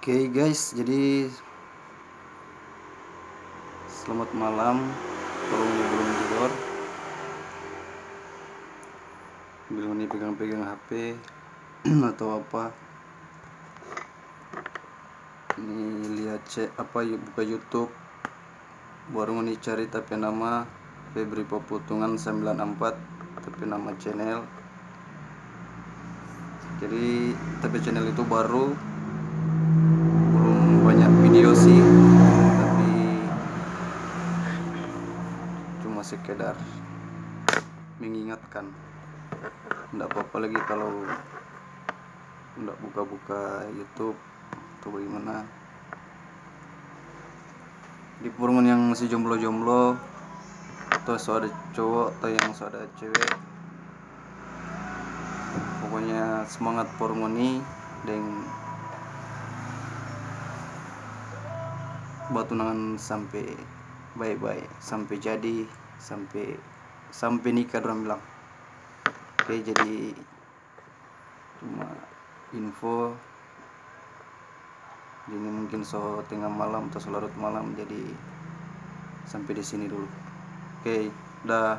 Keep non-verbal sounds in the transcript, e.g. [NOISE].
Oke okay guys, jadi selamat malam. Kalau belum tidur, belum nih pegang-pegang HP [CLEARS THROAT] atau apa. Ini lihat cek apa buka YouTube. Baru nih cari tapi nama Febri Peputungan 94 tapi nama channel. Jadi tapi channel itu baru cuma sekedar mengingatkan. Tidak apa-apa lagi kalau tidak buka-buka YouTube atau bagaimana. Di purungan yang masih jomblo-jomblo atau so ada cowok atau yang so ada cewek pokoknya semangat ini dan tunangan sampai baik-baik sampai jadi sampai sampai nikah orang bilang. Oke jadi cuma info. Ini mungkin so tengah malam atau selarut malam jadi sampai di sini dulu. Oke dah